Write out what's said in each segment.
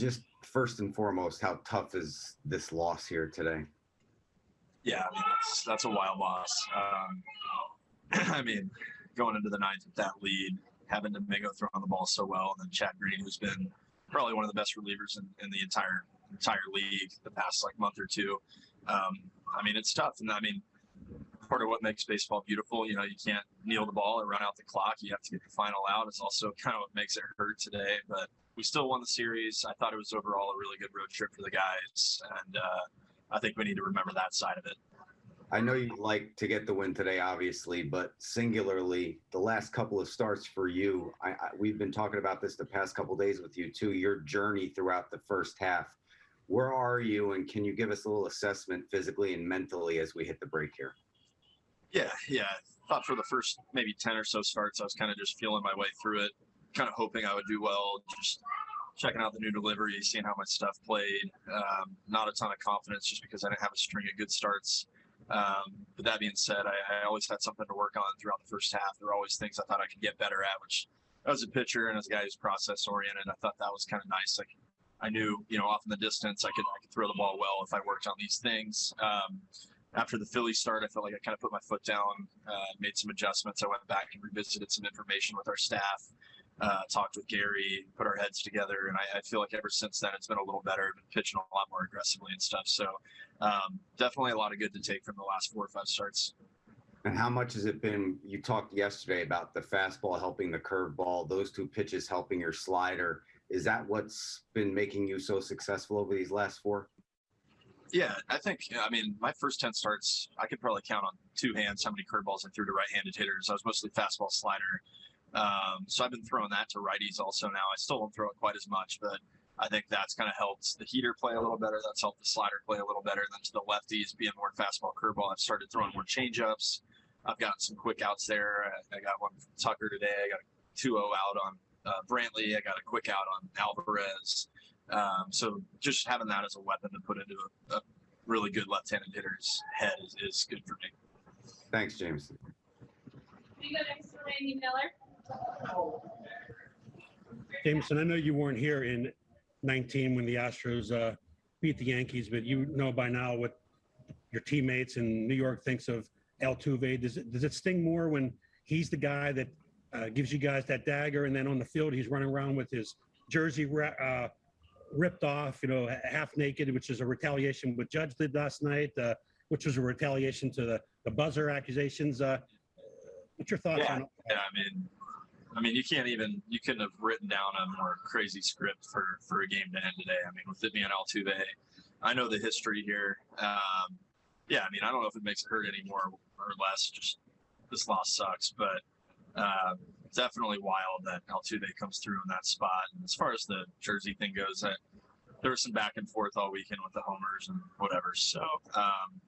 just first and foremost, how tough is this loss here today? Yeah, I mean that's that's a wild loss. Um, I mean, going into the ninth with that lead, having Domingo throwing the ball so well, and then Chad Green, who's been probably one of the best relievers in, in the entire entire league the past like month or two. Um, I mean, it's tough, and I mean, part of what makes baseball beautiful. You know, you can't kneel the ball and run out the clock. You have to get the final out. It's also kind of what makes it hurt today, but we still won the series. I thought it was overall a really good road trip for the guys, and uh, I think we need to remember that side of it. I know you'd like to get the win today, obviously, but singularly, the last couple of starts for you, I, I, we've been talking about this the past couple days with you too. Your journey throughout the first half. Where are you, and can you give us a little assessment physically and mentally as we hit the break here? Yeah, yeah. I thought for the first maybe ten or so starts, I was kind of just feeling my way through it, kind of hoping I would do well. Just checking out the new delivery, seeing how my stuff played. Um, not a ton of confidence just because I didn't have a string of good starts. Um, but that being said, I, I, always had something to work on throughout the first half. There were always things I thought I could get better at, which as a pitcher and as a guy who's process oriented, I thought that was kind of nice. Like I knew, you know, off in the distance, I could I could throw the ball well if I worked on these things. Um, after the Philly start, I felt like I kind of put my foot down, uh, made some adjustments. I went back and revisited some information with our staff, uh, talked with Gary, put our heads together, and I, I, feel like ever since then it's been a little better. I've been pitching a lot more aggressively and stuff. So um, definitely a lot of good to take from the last four or five starts. And how much has it been? You talked yesterday about the fastball helping the curveball, those two pitches helping your slider. Is that what's been making you so successful over these last four? Yeah, I think, I mean, my first 10 starts, I could probably count on two hands how many curveballs I threw to right handed hitters. I was mostly fastball slider. Um, so I've been throwing that to righties also now. I still don't throw it quite as much, but I think that's kind of helped the heater play a little better. That's helped the slider play a little better. Then to the lefties, being more fastball curveball, I've started throwing more changeups. I've gotten some quick outs there. I, I got one from Tucker today. I got a 2 0 out on uh, Brantley. I got a quick out on Alvarez. Um, so just having that as a weapon to put into a, a really good left-handed hitter's head is, is, good for me. Thanks, James. We go next to Randy Miller. Jameson, I know you weren't here in 19 when the Astros uh, beat the Yankees, but you know by now what your teammates in New York thinks of Altuve. Does it, does it sting more when he's the guy that uh, gives you guys that dagger, and then on the field he's running around with his jersey uh, ripped off, you know, half naked, which is a retaliation what Judge did last night, uh, which was a retaliation to the, the buzzer accusations. Uh, what's your thoughts yeah. on? Yeah, I mean, I mean, you can't even you couldn't have written down a more crazy script for for a game to end today. I mean, with it being Altuve, I know the history here. Um, yeah, I mean, I don't know if it makes it hurt any more or less. Just this loss sucks, but uh, definitely wild that Altuve comes through in that spot. And as far as the jersey thing goes, I, there was some back and forth all weekend with the homers and whatever. So um,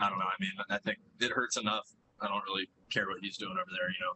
I don't know. I mean, I think it hurts enough. I don't really care what he's doing over there. You know,